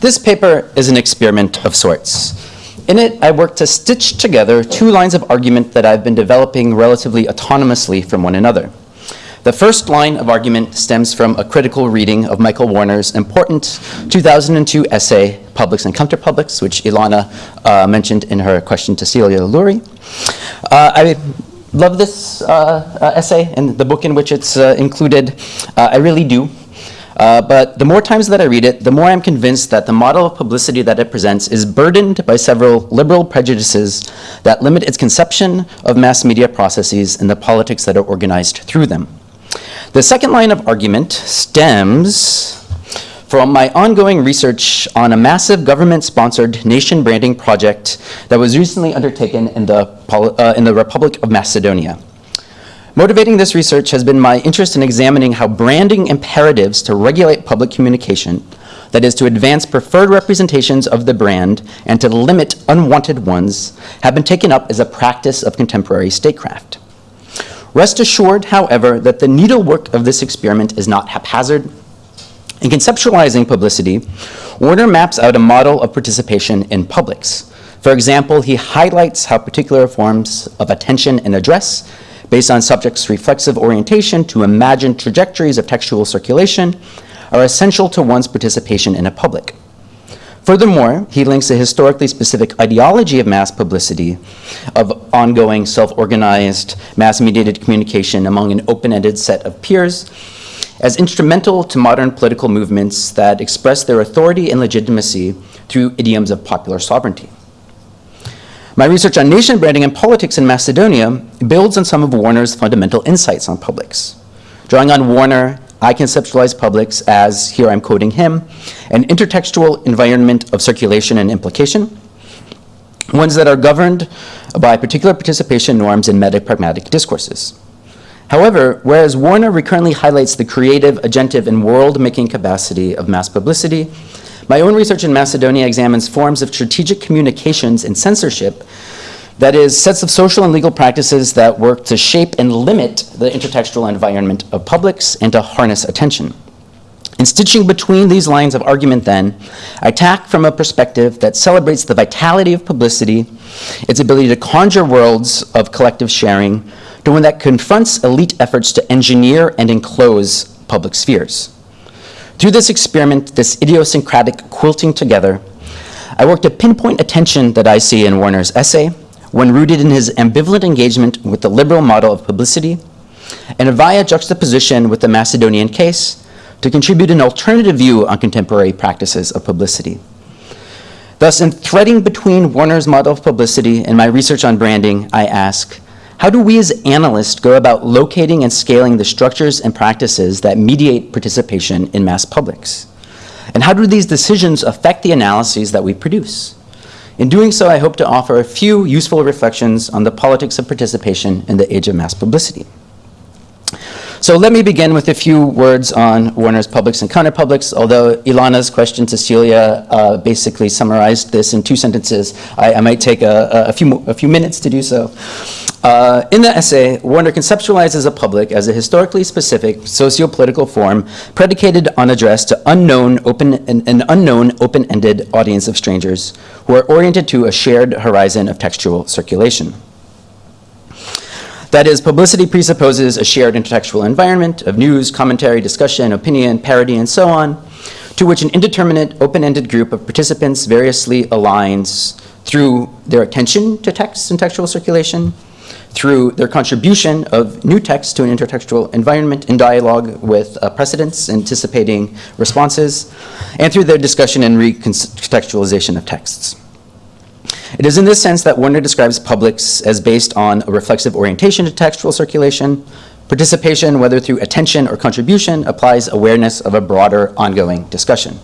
This paper is an experiment of sorts. In it, I worked to stitch together two lines of argument that I've been developing relatively autonomously from one another. The first line of argument stems from a critical reading of Michael Warner's important 2002 essay, Publics and Counterpublics, which Ilana uh, mentioned in her question to Celia Lury. Uh, I love this uh, uh essay and the book in which it's uh, included. Uh, I really do. Uh, but the more times that I read it, the more I'm convinced that the model of publicity that it presents is burdened by several liberal prejudices that limit its conception of mass media processes and the politics that are organized through them. The second line of argument stems from my ongoing research on a massive government-sponsored nation branding project that was recently undertaken in the, uh, in the Republic of Macedonia. Motivating this research has been my interest in examining how branding imperatives to regulate public communication, that is to advance preferred representations of the brand and to limit unwanted ones, have been taken up as a practice of contemporary statecraft. Rest assured, however, that the needlework of this experiment is not haphazard. In conceptualizing publicity, Warner maps out a model of participation in publics. For example, he highlights how particular forms of attention and address based on subjects' reflexive orientation to imagine trajectories of textual circulation are essential to one's participation in a public. Furthermore, he links a historically specific ideology of mass publicity, of ongoing self-organized, mass-mediated communication among an open-ended set of peers, as instrumental to modern political movements that express their authority and legitimacy through idioms of popular sovereignty. My research on nation branding and politics in Macedonia builds on some of Warner's fundamental insights on publics. Drawing on Warner, I conceptualize publics as, here I'm quoting him, an intertextual environment of circulation and implication, ones that are governed by particular participation norms in meta-pragmatic discourses. However, whereas Warner recurrently highlights the creative, agentive, and world-making capacity of mass publicity, my own research in Macedonia examines forms of strategic communications and censorship, that is, sets of social and legal practices that work to shape and limit the intertextual environment of publics and to harness attention. In stitching between these lines of argument then, I tack from a perspective that celebrates the vitality of publicity, its ability to conjure worlds of collective sharing, to one that confronts elite efforts to engineer and enclose public spheres. Through this experiment, this idiosyncratic quilting together, I worked to pinpoint a tension that I see in Warner's essay, when rooted in his ambivalent engagement with the liberal model of publicity, and via juxtaposition with the Macedonian case, to contribute an alternative view on contemporary practices of publicity. Thus, in threading between Warner's model of publicity and my research on branding, I ask, how do we as analysts go about locating and scaling the structures and practices that mediate participation in mass publics? And how do these decisions affect the analyses that we produce? In doing so, I hope to offer a few useful reflections on the politics of participation in the age of mass publicity. So let me begin with a few words on Warner's publics and counterpublics. Although Ilana's question to Celia uh, basically summarized this in two sentences, I, I might take a, a, few, a few minutes to do so. Uh, in the essay, Warner conceptualizes a public as a historically specific socio-political form predicated on address to unknown open, an, unknown open-ended audience of strangers who are oriented to a shared horizon of textual circulation. That is, publicity presupposes a shared intertextual environment of news, commentary, discussion, opinion, parody, and so on, to which an indeterminate, open-ended group of participants variously aligns through their attention to text and textual circulation, through their contribution of new text to an intertextual environment in dialogue with uh, precedents, anticipating responses, and through their discussion and recontextualization of texts. It is in this sense that Warner describes publics as based on a reflexive orientation to textual circulation. Participation, whether through attention or contribution, applies awareness of a broader ongoing discussion.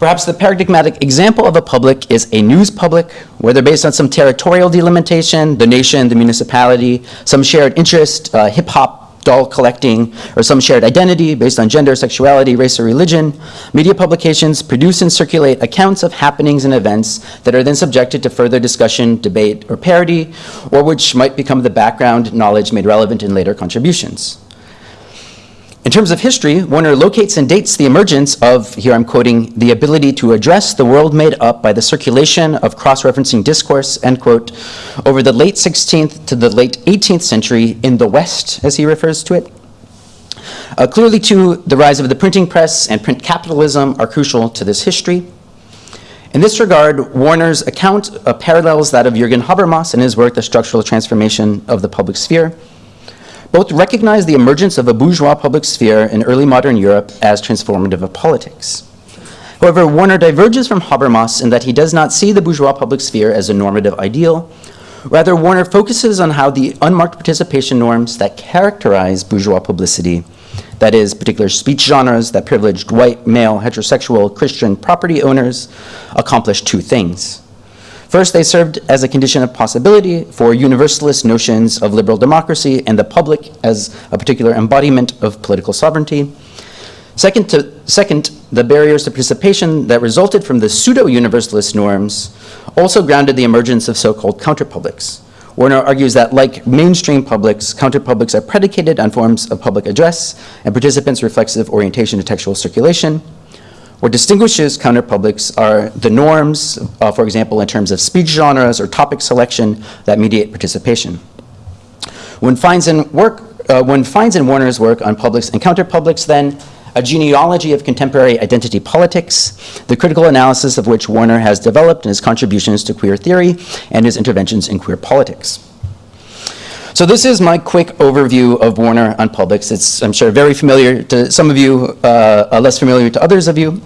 Perhaps the paradigmatic example of a public is a news public, whether based on some territorial delimitation, the nation, the municipality, some shared interest, uh, hip-hop, doll collecting, or some shared identity based on gender, sexuality, race, or religion, media publications produce and circulate accounts of happenings and events that are then subjected to further discussion, debate, or parody, or which might become the background knowledge made relevant in later contributions. In terms of history, Warner locates and dates the emergence of, here I'm quoting, the ability to address the world made up by the circulation of cross-referencing discourse, end quote, over the late 16th to the late 18th century in the West, as he refers to it. Uh, clearly, too, the rise of the printing press and print capitalism are crucial to this history. In this regard, Warner's account uh, parallels that of Jürgen Habermas in his work, The Structural Transformation of the Public Sphere, both recognize the emergence of a bourgeois public sphere in early modern Europe as transformative of politics. However, Warner diverges from Habermas in that he does not see the bourgeois public sphere as a normative ideal. Rather, Warner focuses on how the unmarked participation norms that characterize bourgeois publicity, that is, particular speech genres that privileged white, male, heterosexual, Christian property owners, accomplish two things. First, they served as a condition of possibility for universalist notions of liberal democracy and the public as a particular embodiment of political sovereignty. Second, to, second, the barriers to participation that resulted from the pseudo-universalist norms also grounded the emergence of so-called counterpublics. Warner argues that like mainstream publics, counterpublics are predicated on forms of public address and participants' reflexive orientation to textual circulation, what distinguishes counterpublics are the norms, uh, for example, in terms of speech genres or topic selection that mediate participation. One finds in, work, uh, in Warner's work on publics and counterpublics then a genealogy of contemporary identity politics, the critical analysis of which Warner has developed in his contributions to queer theory and his interventions in queer politics. So this is my quick overview of Warner on publics. It's, I'm sure, very familiar to some of you, uh, less familiar to others of you.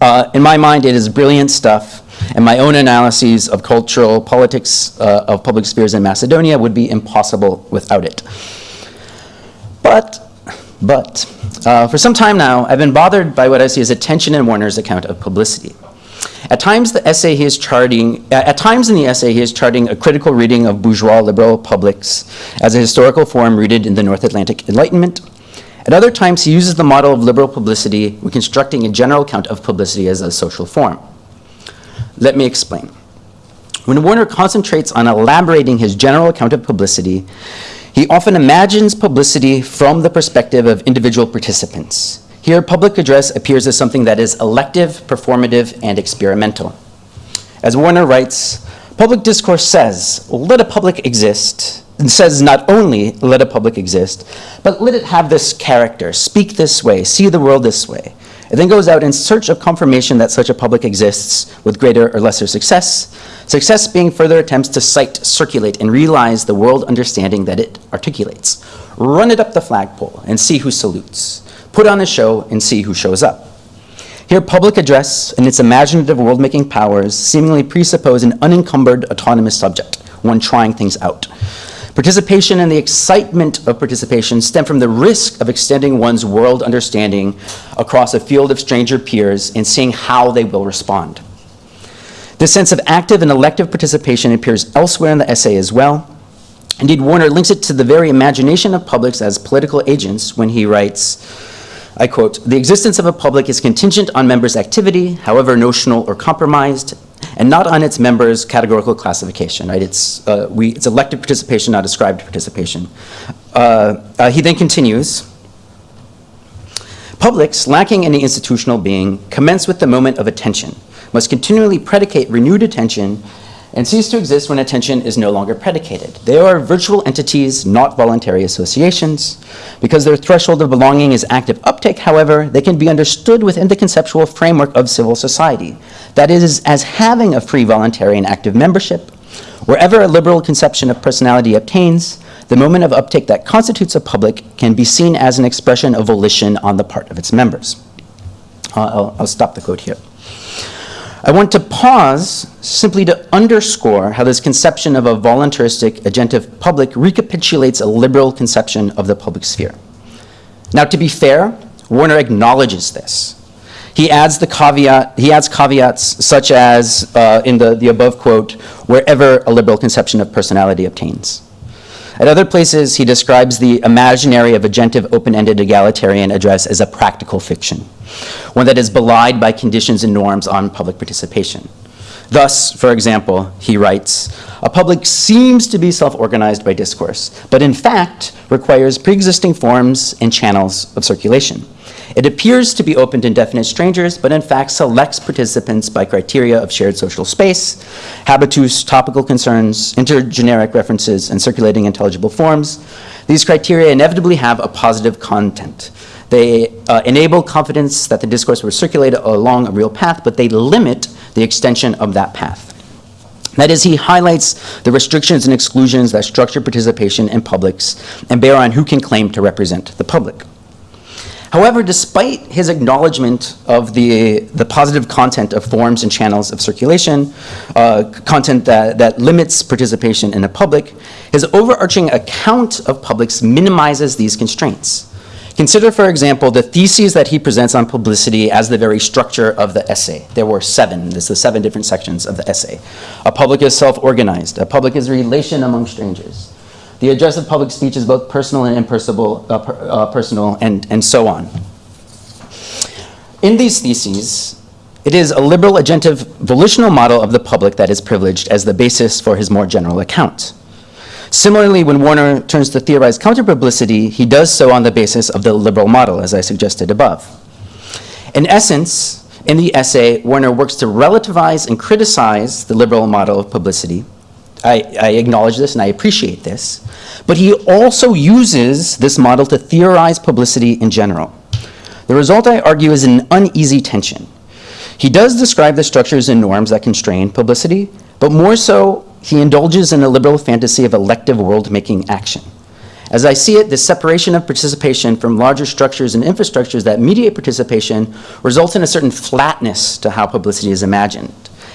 Uh, in my mind, it is brilliant stuff, and my own analyses of cultural politics uh, of public spheres in Macedonia would be impossible without it. But, but, uh, for some time now, I've been bothered by what I see as a tension in Warner's account of publicity. At times, the essay he is charting, at times in the essay, he is charting a critical reading of bourgeois liberal publics as a historical form rooted in the North Atlantic Enlightenment. At other times, he uses the model of liberal publicity when constructing a general account of publicity as a social form. Let me explain. When Warner concentrates on elaborating his general account of publicity, he often imagines publicity from the perspective of individual participants. Here, public address appears as something that is elective, performative, and experimental. As Warner writes, public discourse says, let a public exist, and says not only let a public exist, but let it have this character, speak this way, see the world this way. It then goes out in search of confirmation that such a public exists with greater or lesser success, success being further attempts to cite, circulate, and realize the world understanding that it articulates. Run it up the flagpole and see who salutes put on a show, and see who shows up. Here, public address and its imaginative world-making powers seemingly presuppose an unencumbered autonomous subject, one trying things out. Participation and the excitement of participation stem from the risk of extending one's world understanding across a field of stranger peers and seeing how they will respond. This sense of active and elective participation appears elsewhere in the essay as well. Indeed, Warner links it to the very imagination of publics as political agents when he writes, I quote, the existence of a public is contingent on members' activity, however notional or compromised, and not on its members' categorical classification, right? It's, uh, we, it's elective participation, not ascribed participation. Uh, uh, he then continues, publics lacking any institutional being commence with the moment of attention, must continually predicate renewed attention and cease to exist when attention is no longer predicated. They are virtual entities, not voluntary associations. Because their threshold of belonging is active uptake, however, they can be understood within the conceptual framework of civil society. That is, as having a free, voluntary, and active membership. Wherever a liberal conception of personality obtains, the moment of uptake that constitutes a public can be seen as an expression of volition on the part of its members. Uh, I'll, I'll stop the quote here. I want to pause simply to underscore how this conception of a voluntaristic agentive public recapitulates a liberal conception of the public sphere. Now, to be fair, Warner acknowledges this. He adds the caveat, he adds caveats such as uh, in the, the above quote, wherever a liberal conception of personality obtains. At other places, he describes the imaginary of agentive open-ended egalitarian address as a practical fiction, one that is belied by conditions and norms on public participation. Thus, for example, he writes, a public seems to be self-organized by discourse, but in fact requires pre-existing forms and channels of circulation. It appears to be open to indefinite strangers, but in fact selects participants by criteria of shared social space, habitus, topical concerns, intergeneric references, and circulating intelligible forms. These criteria inevitably have a positive content. They uh, enable confidence that the discourse will circulate along a real path, but they limit the extension of that path. That is, he highlights the restrictions and exclusions that structure participation in publics and bear on who can claim to represent the public. However, despite his acknowledgement of the, the positive content of forms and channels of circulation, uh, content that, that limits participation in the public, his overarching account of publics minimizes these constraints. Consider, for example, the theses that he presents on publicity as the very structure of the essay. There were seven. This is the seven different sections of the essay. A public is self-organized. A public is a relation among strangers. The address of public speech is both personal and impersonal, uh, per, uh, personal, and, and so on. In these theses, it is a liberal agentive volitional model of the public that is privileged as the basis for his more general account. Similarly, when Warner turns to theorize counter-publicity, he does so on the basis of the liberal model, as I suggested above. In essence, in the essay, Warner works to relativize and criticize the liberal model of publicity. I, I, acknowledge this and I appreciate this. But he also uses this model to theorize publicity in general. The result, I argue, is an uneasy tension. He does describe the structures and norms that constrain publicity, but more so, he indulges in a liberal fantasy of elective world-making action. As I see it, this separation of participation from larger structures and infrastructures that mediate participation results in a certain flatness to how publicity is imagined.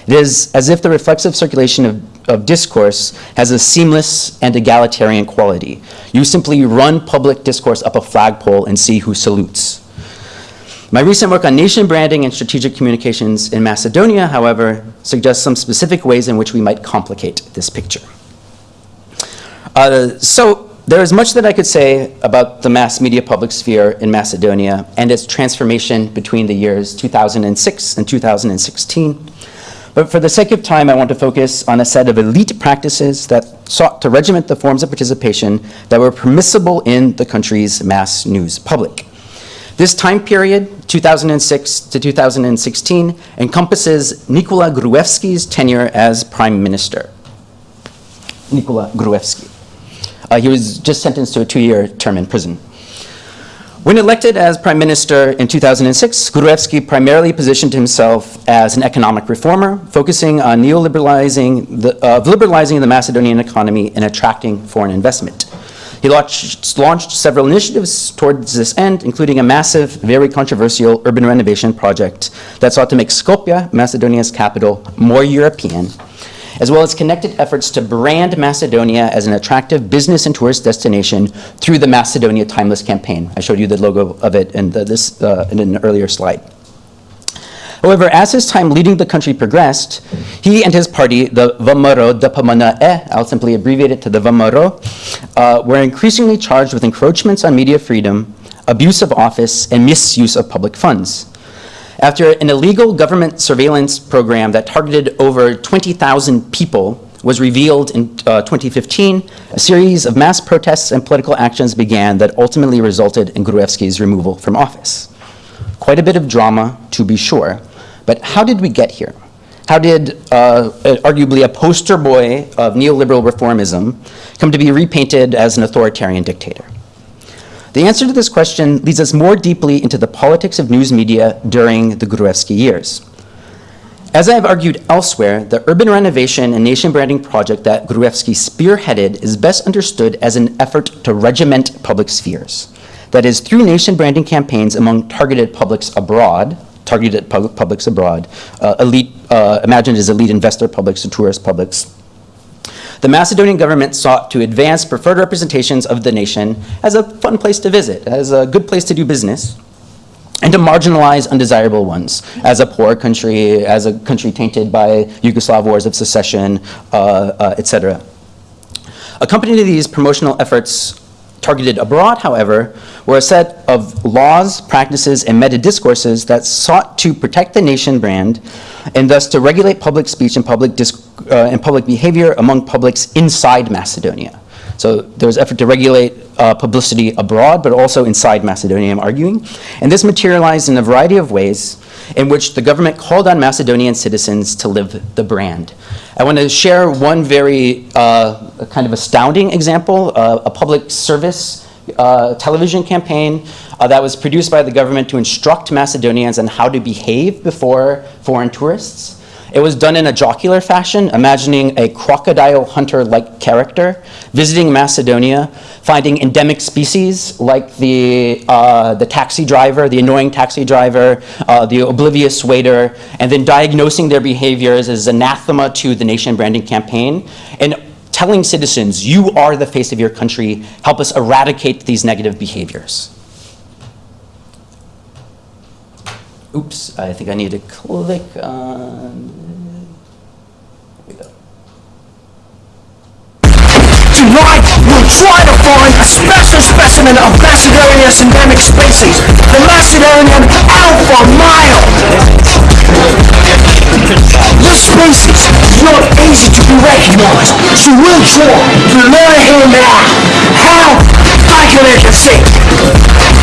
It is as if the reflexive circulation of, of discourse has a seamless and egalitarian quality. You simply run public discourse up a flagpole and see who salutes. My recent work on nation branding and strategic communications in Macedonia, however, suggests some specific ways in which we might complicate this picture. Uh, so there is much that I could say about the mass media public sphere in Macedonia and its transformation between the years 2006 and 2016. But for the sake of time, I want to focus on a set of elite practices that sought to regiment the forms of participation that were permissible in the country's mass news public. This time period, 2006 to 2016, encompasses Nikola Gruevski's tenure as prime minister. Nikola Gruevski. Uh, he was just sentenced to a two-year term in prison. When elected as prime minister in 2006, Gruevski primarily positioned himself as an economic reformer, focusing on neoliberalizing the, uh, liberalizing the Macedonian economy and attracting foreign investment. He launched, launched, several initiatives towards this end, including a massive, very controversial urban renovation project that sought to make Skopje, Macedonia's capital, more European, as well as connected efforts to brand Macedonia as an attractive business and tourist destination through the Macedonia Timeless campaign. I showed you the logo of it in, the, this, uh, in an earlier slide. However, as his time leading the country progressed, he and his party, the VMRO DPMNE, I'll simply abbreviate it to the VMRO, uh, were increasingly charged with encroachments on media freedom, abuse of office, and misuse of public funds. After an illegal government surveillance program that targeted over 20,000 people was revealed in uh, 2015, a series of mass protests and political actions began that ultimately resulted in Gruevski's removal from office. Quite a bit of drama, to be sure, but how did we get here? How did uh, arguably a poster boy of neoliberal reformism come to be repainted as an authoritarian dictator? The answer to this question leads us more deeply into the politics of news media during the Gruevski years. As I have argued elsewhere, the urban renovation and nation branding project that Gruevski spearheaded is best understood as an effort to regiment public spheres. That is, through nation branding campaigns among targeted publics abroad, targeted pub publics abroad, uh, elite, uh, imagined as elite investor publics and tourist publics. The Macedonian government sought to advance preferred representations of the nation as a fun place to visit, as a good place to do business, and to marginalize undesirable ones as a poor country, as a country tainted by Yugoslav wars of secession, uh, uh, etc. Accompanying these promotional efforts targeted abroad, however, were a set of laws, practices, and meta-discourses that sought to protect the nation brand and thus to regulate public speech and public, uh, and public behavior among publics inside Macedonia. So there was effort to regulate uh, publicity abroad, but also inside Macedonia, I'm arguing. And this materialized in a variety of ways in which the government called on Macedonian citizens to live the brand. I want to share one very uh, kind of astounding example, uh, a public service uh, television campaign uh, that was produced by the government to instruct Macedonians on how to behave before foreign tourists. It was done in a jocular fashion, imagining a crocodile hunter-like character visiting Macedonia, finding endemic species like the, uh, the taxi driver, the annoying taxi driver, uh, the oblivious waiter, and then diagnosing their behaviors as anathema to the nation branding campaign, and telling citizens, you are the face of your country, help us eradicate these negative behaviors. Oops, I think I need to click on Tonight, we'll try to find a special specimen of Macedonia's endemic species, the Macedonian alpha male. This species is not easy to be recognized, so we'll try to learn him out how accurate can see.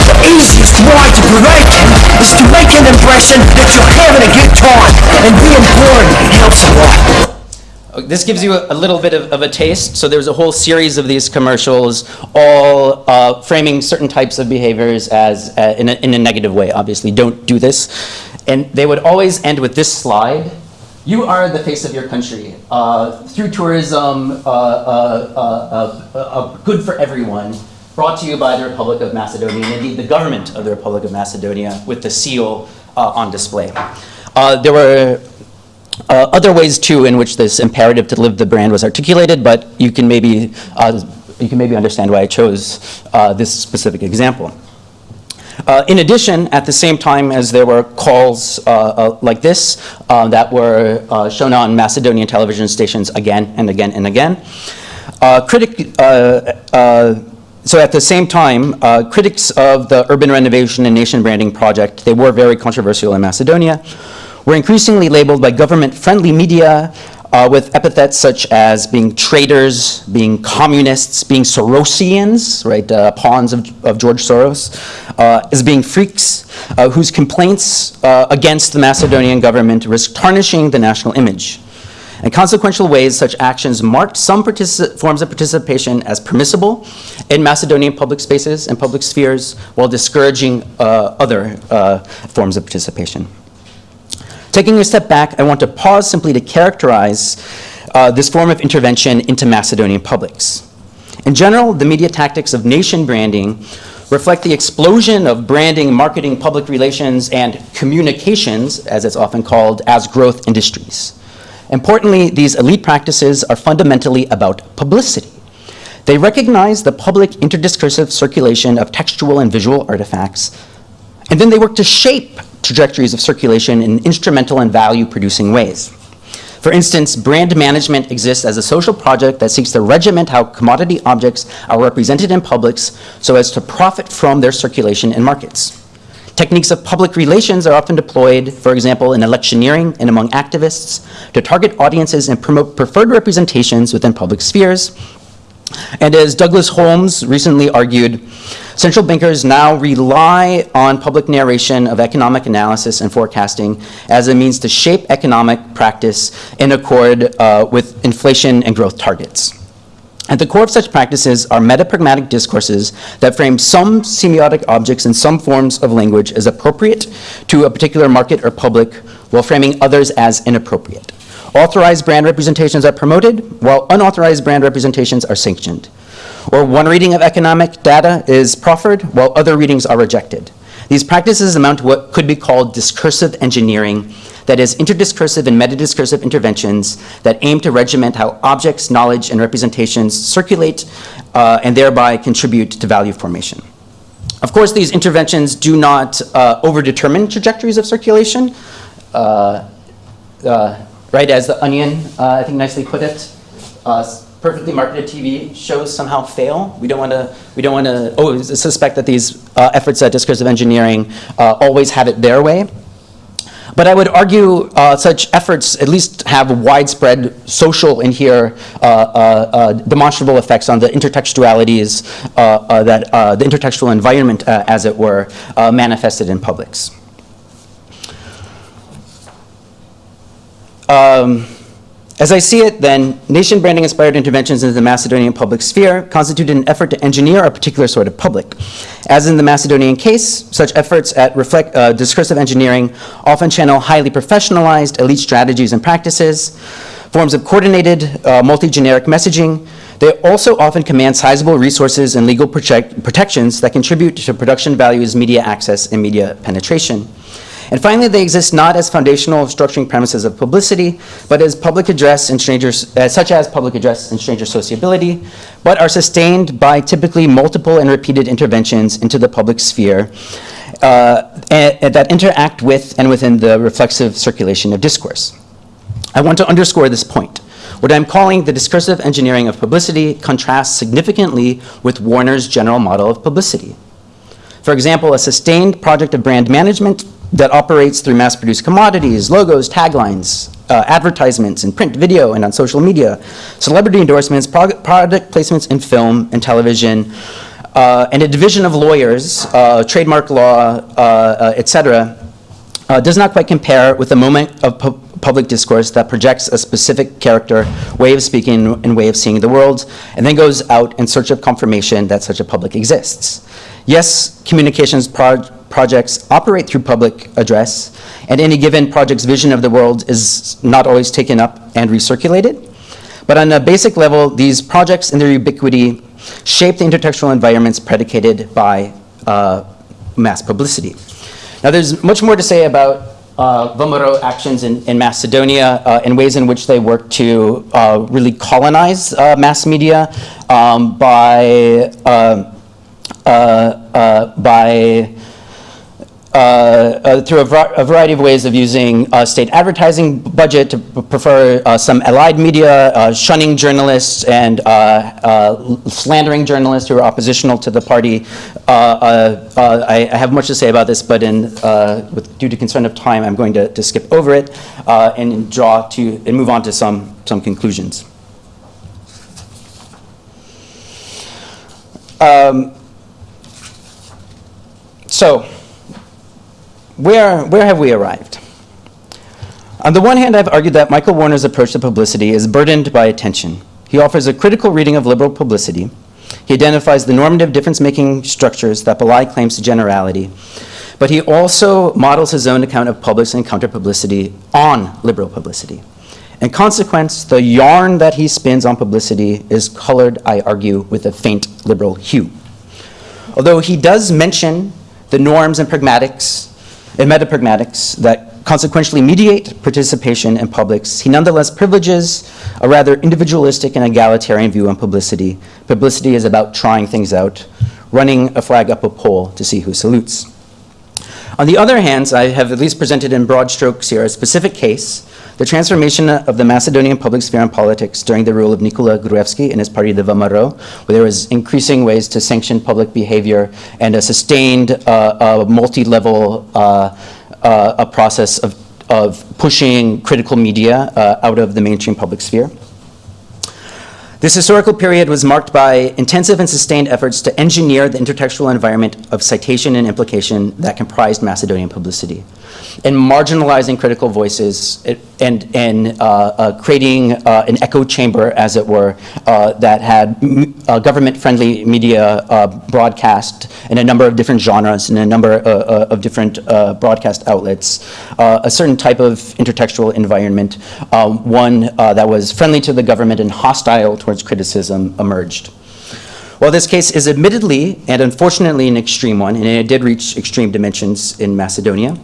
The easiest way to prevent him is to make an impression that you're having a good time, and being bored helps a lot. This gives you a, a little bit of, of, a taste. So there's a whole series of these commercials, all uh, framing certain types of behaviors as uh, in, a, in a negative way. Obviously, don't do this. And they would always end with this slide. You are the face of your country. Uh, through tourism, uh, uh, uh, good for everyone, brought to you by the Republic of Macedonia, and indeed the government of the Republic of Macedonia with the seal on display. there were uh, other ways too in which this imperative to live the brand was articulated, but you can maybe, uh, you can maybe understand why I chose uh, this specific example. Uh, in addition, at the same time as there were calls uh, uh, like this that were shown on Macedonian television stations again and again and again, critic, so at the same time, uh, critics of the urban renovation and nation branding project, they were very controversial in Macedonia, were increasingly labeled by government-friendly media uh, with epithets such as being traitors, being communists, being Sorosians, right, uh, pawns of, of, George Soros, uh, as being freaks uh, whose complaints uh, against the Macedonian government risk tarnishing the national image. In consequential ways, such actions marked some forms of participation as permissible in Macedonian public spaces and public spheres while discouraging uh, other forms of participation. Taking a step back, I want to pause simply to characterize uh, this form of intervention into Macedonian publics. In general, the media tactics of nation branding reflect the explosion of branding, marketing, public relations, and communications, as it's often called, as growth industries. Importantly, these elite practices are fundamentally about publicity. They recognize the public interdiscursive circulation of textual and visual artifacts, and then they work to shape trajectories of circulation in instrumental and value-producing ways. For instance, brand management exists as a social project that seeks to regiment how commodity objects are represented in publics so as to profit from their circulation in markets. Techniques of public relations are often deployed, for example, in electioneering and among activists, to target audiences and promote preferred representations within public spheres. And as Douglas Holmes recently argued, Central bankers now rely on public narration of economic analysis and forecasting as a means to shape economic practice in accord uh, with inflation and growth targets. At the core of such practices are metapragmatic discourses that frame some semiotic objects in some forms of language as appropriate to a particular market or public, while framing others as inappropriate. Authorized brand representations are promoted, while unauthorized brand representations are sanctioned or one reading of economic data is proffered while other readings are rejected. These practices amount to what could be called discursive engineering, that is, interdiscursive and metadiscursive interventions that aim to regiment how objects, knowledge, and representations circulate uh, and thereby contribute to value formation. Of course, these interventions do not uh, overdetermine trajectories of circulation, uh, uh right, as the onion, uh, I think nicely put it. Perfectly marketed TV shows somehow fail. We don't want to, we don't want to, oh, suspect that these uh, efforts at discursive engineering uh, always have it their way. But I would argue uh, such efforts at least have widespread social and here uh, uh, uh, demonstrable effects on the intertextualities uh, uh, that the intertextual environment, as it were, manifested in publics. Um, as I see it, then, nation branding inspired interventions in the Macedonian public sphere constituted an effort to engineer a particular sort of public. As in the Macedonian case, such efforts at reflect, uh, discursive engineering often channel highly professionalized elite strategies and practices, forms of coordinated, uh, multi-generic messaging. They also often command sizable resources and legal protect- protections that contribute to production values, media access, and media penetration. And finally, they exist not as foundational structuring premises of publicity, but as public address and strangers, uh, such as public address and stranger sociability, but are sustained by typically multiple and repeated interventions into the public sphere uh, and- and that interact with and within the reflexive circulation of discourse. I want to underscore this point. What I'm calling the discursive engineering of publicity contrasts significantly with Warner's general model of publicity. For example, a sustained project of brand management that operates through mass-produced commodities, logos, taglines, uh, advertisements in print, video, and on social media, celebrity endorsements, product placements in film and television, uh, and a division of lawyers, uh, trademark law, uh, uh, et cetera, uh, does not quite compare with the moment of pu- public discourse that projects a specific character, way of speaking, and way of seeing the world, and then goes out in search of confirmation that such a public exists. Yes, communications proj- projects operate through public address, and any given project's vision of the world is not always taken up and recirculated. But on a basic level, these projects and their ubiquity shape the intertextual environments predicated by uh, mass publicity. Now, there's much more to say about uh, VMRO actions in, in Macedonia uh, and ways in which they work to uh, really colonize uh, mass media um, by, uh, uh, by through a, a variety of ways of using uh, state advertising budget to prefer uh, some allied media, uh, shunning journalists and uh, uh, slandering journalists who are oppositional to the party. Uh, uh, uh, I, I have much to say about this, but in, uh, with, due to concern of time, I'm going to, to skip over it uh, and draw to and move on to some some conclusions. Um, so where, where have we arrived? On the one hand, I've argued that Michael Warner's approach to publicity is burdened by attention. He offers a critical reading of liberal publicity. He identifies the normative difference-making structures that belie claims to generality. But he also models his own account of publics and counter-publicity on liberal publicity. In consequence, the yarn that he spins on publicity is colored, I argue, with a faint liberal hue. Although he does mention the norms and pragmatics and metapragmatics that consequentially mediate participation in publics, he nonetheless privileges a rather individualistic and egalitarian view on publicity. Publicity is about trying things out, running a flag up a pole to see who salutes. On the other hand, I have at least presented in broad strokes here a specific case, the transformation of the Macedonian public sphere and politics during the rule of Nikola Gruevski and his party, the VMRO, where there was increasing ways to sanction public behavior and a sustained uh, uh, multi-level uh, uh, a process of, of pushing critical media out of the mainstream public sphere. This historical period was marked by intensive and sustained efforts to engineer the intertextual environment of citation and implication that comprised Macedonian publicity, and marginalizing critical voices and, and uh, uh, creating uh, an echo chamber, as it were, uh, that had uh, government-friendly media uh, broadcast in a number of different genres and a number of different broadcast outlets, a certain type of intertextual environment, one that was friendly to the government and hostile towards criticism emerged. While this case is admittedly and unfortunately an extreme one, and it did reach extreme dimensions in Macedonia,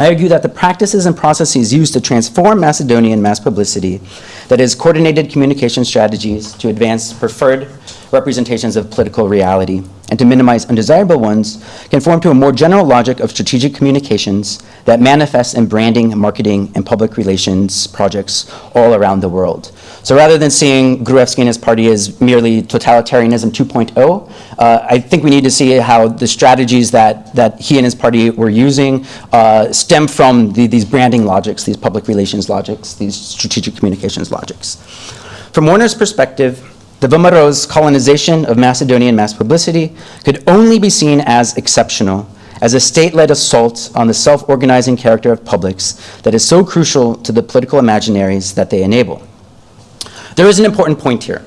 I argue that the practices and processes used to transform Macedonian mass publicity, that is, coordinated communication strategies to advance preferred representations of political reality, and to minimize undesirable ones conform to a more general logic of strategic communications that manifests in branding, marketing, and public relations projects all around the world. So rather than seeing Gruevski and his party as merely totalitarianism 2.0, uh, I think we need to see how the strategies that, that he and his party were using uh, stem from the, these branding logics, these public relations logics, these strategic communications logics. From Warner's perspective, the VMRO's colonization of Macedonian mass publicity could only be seen as exceptional, as a state-led assault on the self-organizing character of publics that is so crucial to the political imaginaries that they enable. There is an important point here.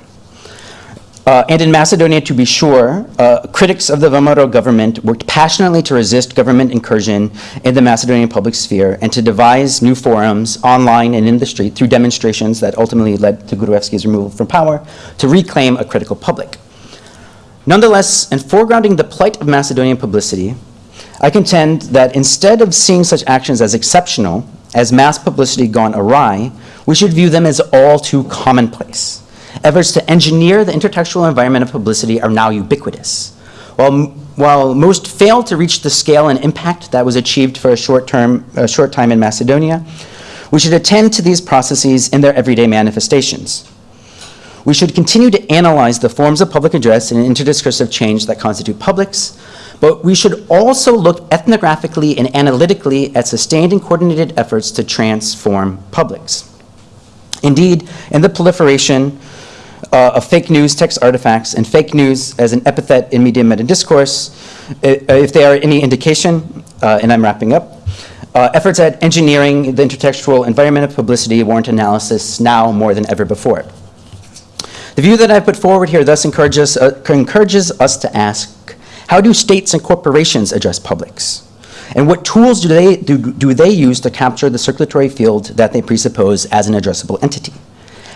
Uh, and in Macedonia, to be sure, uh, critics of the VMRO government worked passionately to resist government incursion in the Macedonian public sphere and to devise new forums online and in the street through demonstrations that ultimately led to Gruevski's removal from power to reclaim a critical public. Nonetheless, in foregrounding the plight of Macedonian publicity, I contend that instead of seeing such actions as exceptional, as mass publicity gone awry, we should view them as all too commonplace. Efforts to engineer the intertextual environment of publicity are now ubiquitous. While, while most fail to reach the scale and impact that was achieved for a short, term, a short time in Macedonia, we should attend to these processes in their everyday manifestations. We should continue to analyze the forms of public address and interdiscursive change that constitute publics, but we should also look ethnographically and analytically at sustained and coordinated efforts to transform publics. Indeed, in the proliferation uh, of fake news text artifacts and fake news as an epithet in media meta discourse, if they are any indication, uh, and I'm wrapping up, uh, efforts at engineering the intertextual environment of publicity warrant analysis now more than ever before. The view that I put forward here thus encourages, uh, encourages us to ask, how do states and corporations address publics? And what tools do they, do, do they use to capture the circulatory field that they presuppose as an addressable entity?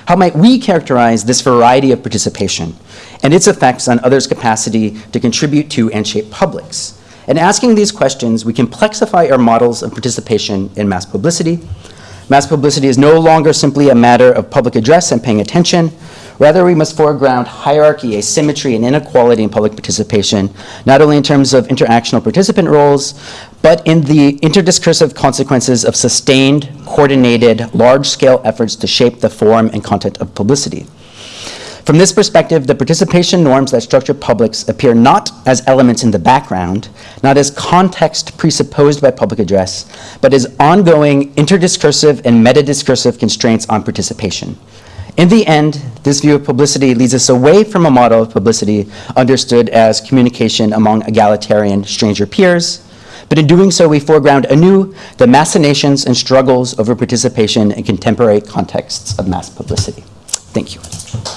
How might we characterize this variety of participation and its effects on others' capacity to contribute to and shape publics? In asking these questions, we complexify our models of participation in mass publicity. Mass publicity is no longer simply a matter of public address and paying attention. Rather, we must foreground hierarchy, asymmetry, and inequality in public participation, not only in terms of interactional participant roles, but in the interdiscursive consequences of sustained, coordinated, large-scale efforts to shape the form and content of publicity. From this perspective, the participation norms that structure publics appear not as elements in the background, not as context presupposed by public address, but as ongoing interdiscursive and metadiscursive constraints on participation. In the end, this view of publicity leads us away from a model of publicity understood as communication among egalitarian stranger peers, but in doing so, we foreground anew the machinations and struggles over participation in contemporary contexts of mass publicity. Thank you.